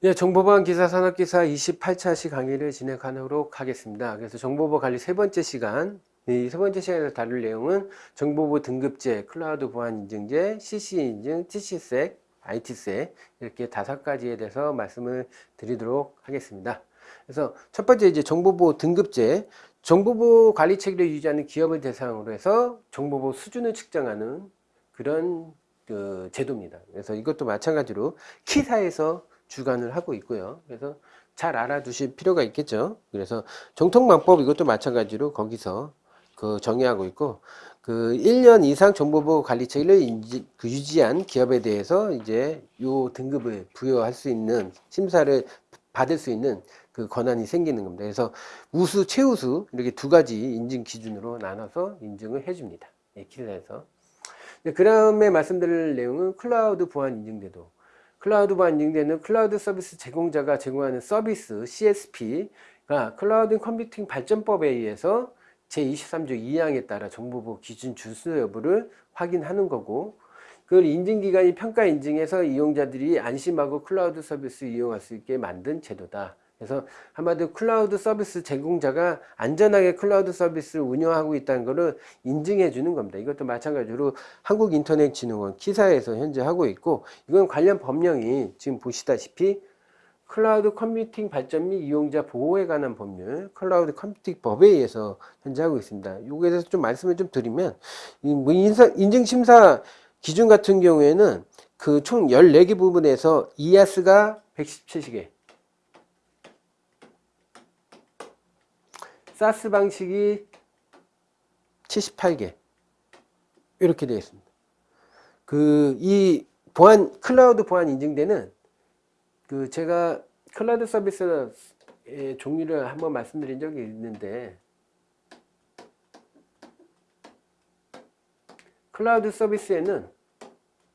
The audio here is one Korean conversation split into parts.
네, 정보보안 기사 산업 기사 28차 시 강의를 진행하도록 하겠습니다. 그래서 정보보 관리 세 번째 시간, 이 세 번째 시간에서 다룰 내용은 정보보 등급제, 클라우드 보안 인증제, CC 인증, TCSec, ITSec 이렇게 다섯 가지에 대해서 말씀을 드리도록 하겠습니다. 그래서 첫 번째 이제 정보보 등급제, 정보보 관리 체계를 유지하는 기업을 대상으로 해서 정보보 수준을 측정하는 그런 그 제도입니다. 그래서 이것도 마찬가지로 키사에서 주관을 하고 있고요. 그래서 잘 알아두실 필요가 있겠죠. 그래서 정통망법 이것도 마찬가지로 거기서 그 정의하고 있고 그 1년 이상 정보보호 관리 체계를 인지, 그 유지한 기업에 대해서 이제 요 등급을 부여할 수 있는 심사를 받을 수 있는 그 권한이 생기는 겁니다. 그래서 우수, 최우수 이렇게 두 가지 인증 기준으로 나눠서 인증을 해줍니다. 예, KISA에서. 그 다음에 말씀드릴 내용은 클라우드 보안 인증제도. 클라우드 인증제는 클라우드 서비스 제공자가 제공하는 서비스 CSP가 클라우드 컴퓨팅 발전법에 의해서 제23조 2항에 따라 정보보 기준 준수 여부를 확인하는 거고 그걸 인증기관이 평가 인증해서 이용자들이 안심하고 클라우드 서비스 이용할 수 있게 만든 제도다. 그래서 한마디로 클라우드 서비스 제공자가 안전하게 클라우드 서비스를 운영하고 있다는 것을 인증해 주는 겁니다. 이것도 마찬가지로 한국인터넷진흥원 KISA에서 현재 하고 있고 이건 관련 법령이 지금 보시다시피 클라우드 컴퓨팅 발전 및 이용자 보호에 관한 법률 클라우드 컴퓨팅 법에 의해서 현재 하고 있습니다. 요거에 대해서 좀 말씀을 좀 드리면 뭐 인증심사 기준 같은 경우에는 그 총 14개 부분에서 IaaS가 117개 SaaS 방식이 78개 이렇게 되어 있습니다. 그 이 보안 클라우드 보안 인증제는 그 제가 클라우드 서비스의 종류를 한번 말씀드린 적이 있는데 클라우드 서비스에는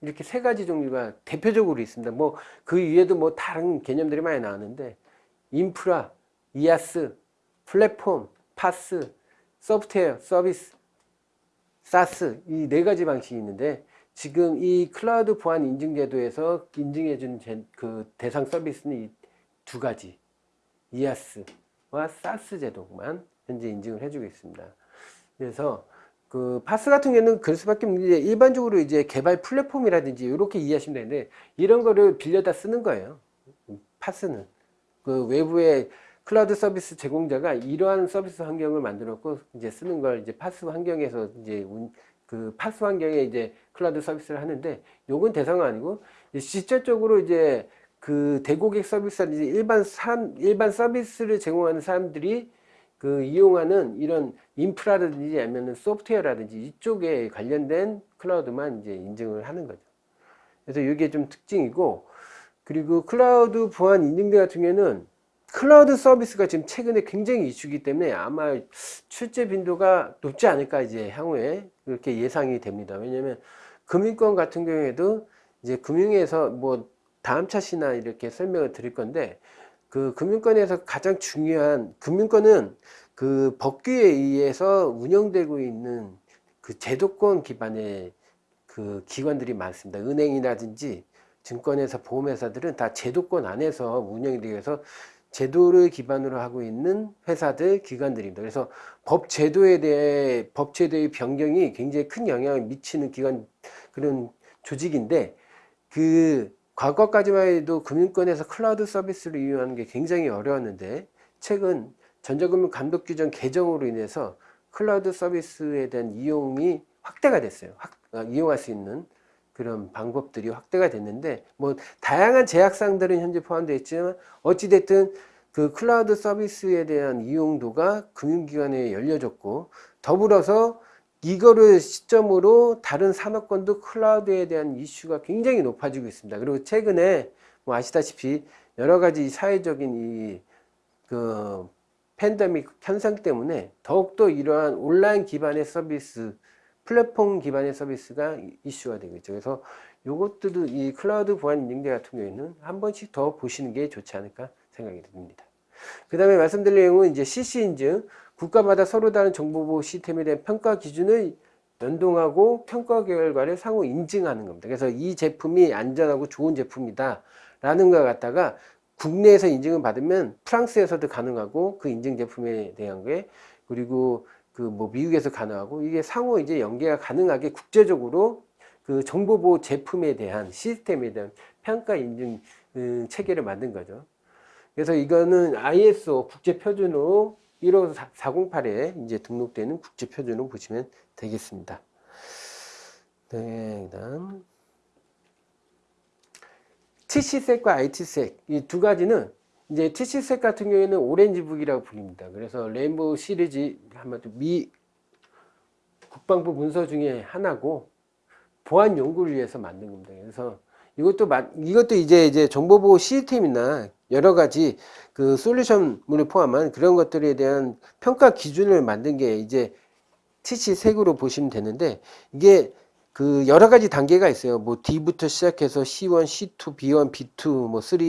이렇게 세 가지 종류가 대표적으로 있습니다. 뭐 그 위에도 뭐 다른 개념들이 많이 나왔는데 인프라, IaaS, 플랫폼, PaaS, 소프트웨어, 서비스, SaaS 이 네 가지 방식이 있는데 지금 이 클라우드 보안 인증 제도에서 인증해 준그 대상 서비스는 이 두 가지 IaaS와 SaaS 제도만 현재 인증을 해주고 있습니다. 그래서 그 PaaS 같은 경우는 그럴 수밖에 없는 게 일반적으로 이제 개발 플랫폼이라든지 이렇게 이해하시면 되는데 이런 거를 빌려다 쓰는 거예요. PaaS는 그 외부에 클라우드 서비스 제공자가 이러한 서비스 환경을 만들었고 이제 쓰는 걸 이제 PaaS 환경에서 이제 그 PaaS 환경에 이제 클라우드 서비스를 하는데 요건 대상은 아니고 실질적으로 이제 그 대고객 서비스라든지 일반 사람 일반 서비스를 제공하는 사람들이 그 이용하는 이런 인프라라든지 아니면 소프트웨어라든지 이쪽에 관련된 클라우드만 이제 인증을 하는 거죠. 그래서 이게 좀 특징이고 그리고 클라우드 보안 인증제 같은 경우에는 클라우드 서비스가 지금 최근에 굉장히 이슈기 때문에 아마 출제 빈도가 높지 않을까 이제 향후에 그렇게 예상이 됩니다. 왜냐하면 금융권 같은 경우에도 이제 금융에서 뭐 다음 차시나 이렇게 설명을 드릴 건데 그 금융권에서 가장 중요한 금융권은 그 법규에 의해서 운영되고 있는 그 제도권 기반의 그 기관들이 많습니다. 은행이라든지 증권회사, 보험회사들은 다 제도권 안에서 운영이 되어서 제도를 기반으로 하고 있는 회사들, 기관들입니다. 그래서 법 제도에 대해 법 제도의 변경이 굉장히 큰 영향을 미치는 기관 그런 조직인데 그 과거까지만 해도 금융권에서 클라우드 서비스를 이용하는 게 굉장히 어려웠는데 최근 전자금융 감독 규정 개정으로 인해서 클라우드 서비스에 대한 이용이 확대가 됐어요. 확, 아, 이용할 수 있는 그런 방법들이 확대가 됐는데 뭐 다양한 제약상들은 현재 포함되어 있지만 어찌됐든 그 클라우드 서비스에 대한 이용도가 금융기관에 열려졌고 더불어서 이거를 시점으로 다른 산업권도 클라우드에 대한 이슈가 굉장히 높아지고 있습니다. 그리고 최근에 뭐 아시다시피 여러 가지 사회적인 이그 팬데믹 현상 때문에 더욱더 이러한 온라인 기반의 서비스 플랫폼 기반의 서비스가 이슈가 되겠죠. 그래서 이것들도 이 클라우드 보안 인증제 같은 경우에는 한 번씩 더 보시는 게 좋지 않을까 생각이 듭니다. 그 다음에 말씀드릴 내용은 이제 CC 인증, 국가마다 서로 다른 정보보호 시스템에 대한 평가 기준을 연동하고 평가 결과를 상호 인증하는 겁니다. 그래서 이 제품이 안전하고 좋은 제품이다 라는 것 갖다가 국내에서 인증을 받으면 프랑스에서도 가능하고 그 인증 제품에 대한 게 그리고 그 뭐 미국에서 가능하고 이게 상호 이제 연계가 가능하게 국제적으로 그 정보보호 제품에 대한 시스템에 대한 평가 인증 음, 체계를 만든 거죠. 그래서 이거는 ISO 국제 표준으로 15408에 이제 등록되는 국제 표준으로 보시면 되겠습니다. 네, 그다음 TC색과 IT색 이 두 가지는 이제 TC색 같은 경우에는 오렌지북이라고 불립니다. 그래서 레인보우 시리즈 한마디 미 국방부 문서 중에 하나고 보안 연구를 위해서 만든 겁니다. 그래서 이것도 마, 이것도 이제 이제 정보보호 시스템이나 여러 가지 그 솔루션물을 포함한 그런 것들에 대한 평가 기준을 만든 게 이제 TC 색으로 보시면 되는데 이게 그 여러 가지 단계가 있어요. 뭐 D부터 시작해서 C1, C2, B1, B2, 뭐 3,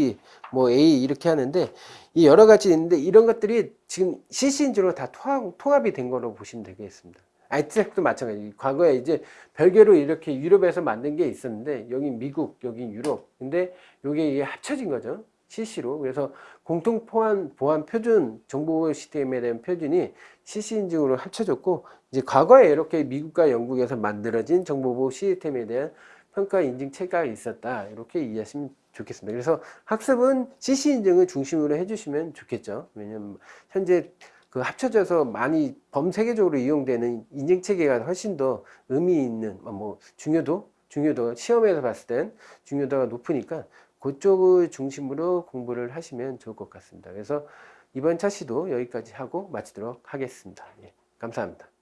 뭐 A 이렇게 하는데 이 여러 가지 있는데 이런 것들이 지금 CC인지로 다 통합, 통합 이 된 거로 보시면 되겠습니다. IT색도 마찬가지. 과거에 이제 별개로 이렇게 유럽에서 만든 게 있었는데 여기 미국, 여기 유럽. 근데 이게 합쳐진 거죠. CC로. 그래서 공통 보안 보안 표준 정보 시스템에 대한 표준이 CC 인증으로 합쳐졌고 이제 과거에 이렇게 미국과 영국에서 만들어진 정보보호 시스템에 대한 평가 인증 체계가 있었다. 이렇게 이해하시면 좋겠습니다. 그래서 학습은 CC 인증을 중심으로 해주시면 좋겠죠. 왜냐면 현재 그 합쳐져서 많이 범세계적으로 이용되는 인증 체계가 훨씬 더 의미 있는 뭐 중요도 중요도 시험에서 봤을 땐 중요도가 높으니까 그쪽을 중심으로 공부를 하시면 좋을 것 같습니다. 그래서 이번 차시도 여기까지 하고 마치도록 하겠습니다. 예, 감사합니다.